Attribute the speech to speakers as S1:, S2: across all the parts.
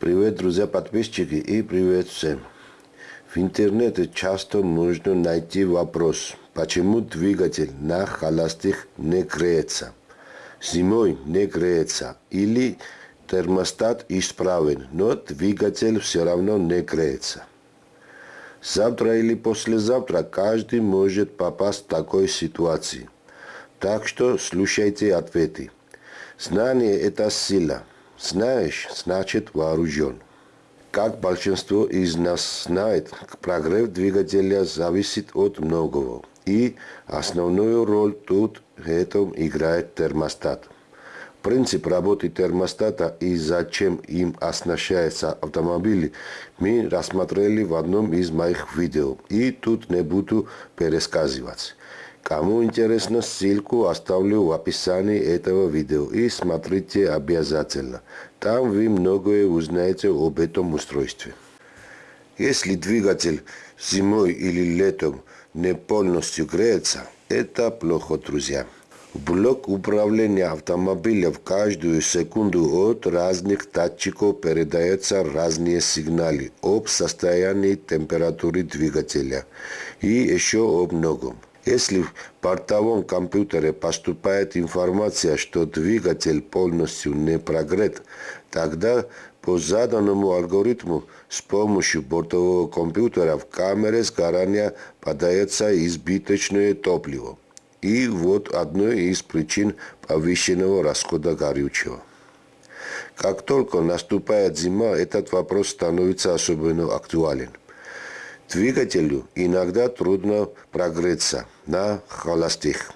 S1: Привет, друзья, подписчики и привет всем. В интернете часто можно найти вопрос, почему двигатель на холостых не греется, зимой не греется или термостат исправен, но двигатель все равно не греется. Завтра или послезавтра каждый может попасть в такой ситуации. Так что слушайте ответы. Знание – это сила. Знаешь, значит вооружен. Как большинство из нас знает, прогрев двигателя зависит от многого. И основную роль тут в этом играет термостат. Принцип работы термостата и зачем им оснащается автомобиль мы рассмотрели в одном из моих видео. И тут не буду пересказывать. Кому интересно, ссылку оставлю в описании этого видео и смотрите обязательно. Там вы многое узнаете об этом устройстве. Если двигатель зимой или летом не полностью греется, это плохо, друзья. Блок управления автомобиля в каждую секунду от разных датчиков передаются разные сигналы об состоянии температуры двигателя и еще об многом. Если в портовом компьютере поступает информация, что двигатель полностью не прогрет, тогда по заданному алгоритму с помощью бортового компьютера в камере сгорания подается избыточное топливо. И вот одной из причин повышенного расхода горючего. Как только наступает зима, этот вопрос становится особенно актуален. Двигателю иногда трудно прогреться на холостых.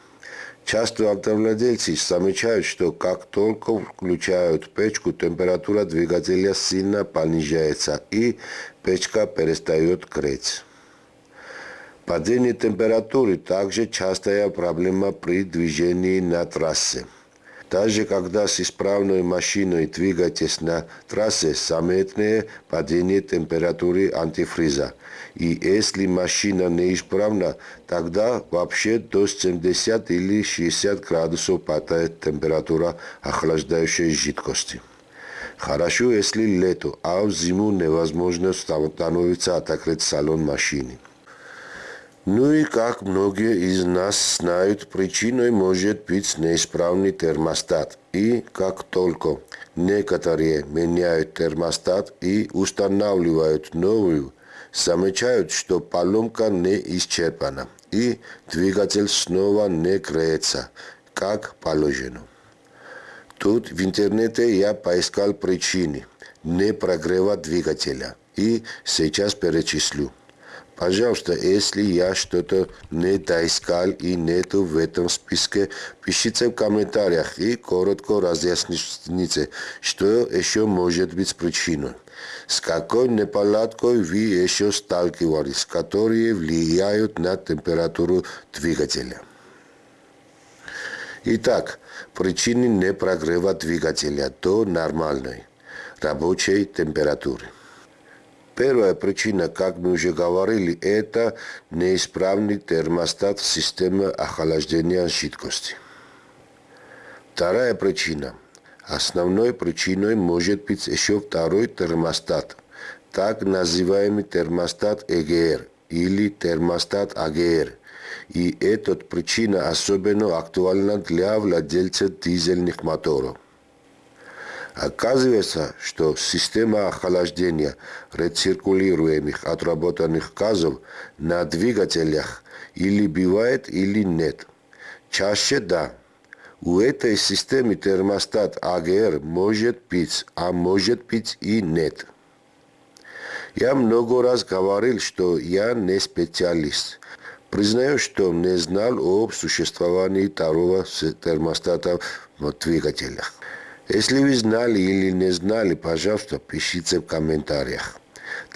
S1: Часто автовладельцы замечают, что как только включают печку, температура двигателя сильно понижается и печка перестает греть. Падение температуры также частая проблема при движении на трассе. Даже когда с исправной машиной двигаетесь на трассе, заметное падение температуры антифриза. И если машина неисправна, тогда вообще до 70 или 60 градусов падает температура охлаждающей жидкости. Хорошо, если лето, а в зиму невозможно становится отогреть салон машины. Ну и как многие из нас знают, причиной может быть неисправный термостат. И как только некоторые меняют термостат и устанавливают новую, замечают, что поломка не исчерпана и двигатель снова не греется, как положено. Тут в интернете я поискал причины не прогрева двигателя и сейчас перечислю. Пожалуйста, если я что-то не доискал и нету в этом списке, пишите в комментариях и коротко разъясните, что еще может быть причиной. С какой неполадкой вы еще сталкивались, которые влияют на температуру двигателя. Итак, причины непрогрева двигателя до нормальной рабочей температуры. Первая причина, как мы уже говорили, это неисправный термостат системы охлаждения жидкости. Вторая причина. Основной причиной может быть еще второй термостат, так называемый термостат ЭГР или термостат АГР. И эта причина особенно актуальна для владельцев дизельных моторов. Оказывается, что система охлаждения рециркулируемых отработанных газов на двигателях или бывает, или нет. Чаще да. У этой системы термостат АГР может быть, а может быть и нет. Я много раз говорил, что я не специалист. Признаю, что не знал об существовании второго термостата в двигателях. Если вы знали или не знали, пожалуйста, пишите в комментариях.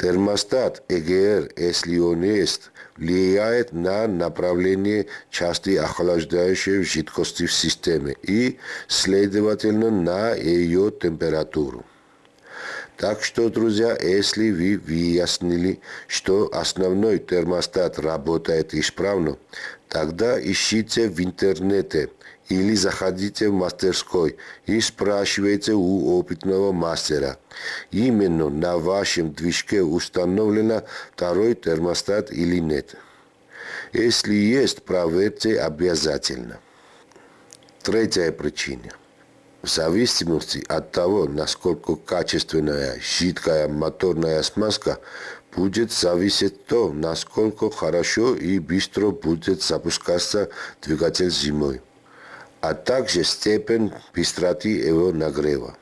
S1: Термостат ЭГР, если он есть, влияет на направление части охлаждающей жидкости в системе и, следовательно, на ее температуру. Так что, друзья, если вы выяснили, что основной термостат работает исправно, тогда ищите в интернете или заходите в мастерской и спрашивайте у опытного мастера. Именно на вашем движке установлено второй термостат или нет. Если есть, проверьте обязательно. Третья причина. В зависимости от того, насколько качественная жидкая моторная смазка, будет зависеть то, насколько хорошо и быстро будет запускаться двигатель зимой, а также степень быстроты его нагрева.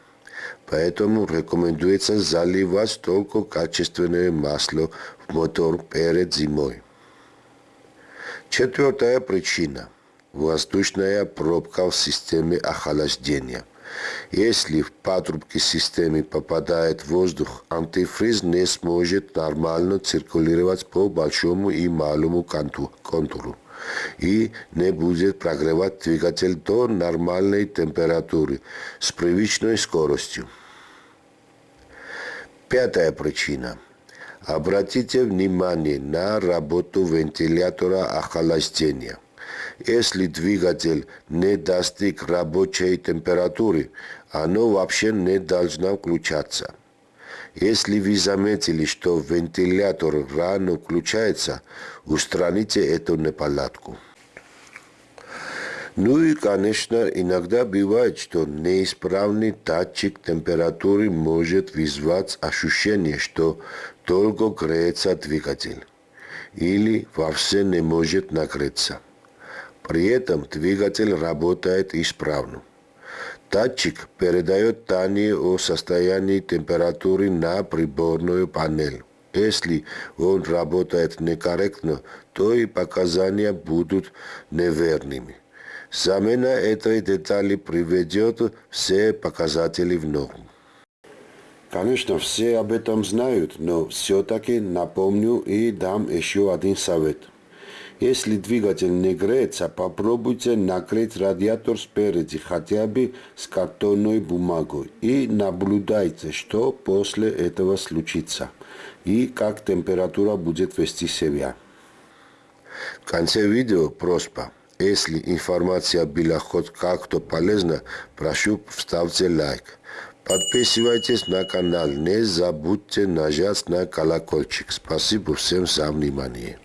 S1: Поэтому рекомендуется заливать только качественное масло в мотор перед зимой. Четвертая причина – воздушная пробка в системе охлаждения. Если в патрубки системы попадает воздух, антифриз не сможет нормально циркулировать по большому и малому контуру и не будет прогревать двигатель до нормальной температуры с привычной скоростью. Пятая причина – Обратите внимание на работу вентилятора охлаждения. Если двигатель не достиг рабочей температуры, оно вообще не должно включаться. Если вы заметили, что вентилятор рано включается, устраните эту неполадку. Ну и, конечно, иногда бывает, что неисправный датчик температуры может вызвать ощущение, что долго греется двигатель или вовсе не может нагреться. При этом двигатель работает исправно. Датчик передает данные о состоянии температуры на приборную панель. Если он работает некорректно, то и показания будут неверными. Замена этой детали приведет все показатели в норму. Конечно, все об этом знают, но все-таки напомню и дам еще один совет. Если двигатель не греется, попробуйте накрыть радиатор спереди хотя бы с картонной бумагой и наблюдайте, что после этого случится и как температура будет вести себя. В конце видео просьба. Если информация была хоть как-то полезна, прошу вставьте лайк. Подписывайтесь на канал, не забудьте нажать на колокольчик. Спасибо всем за внимание.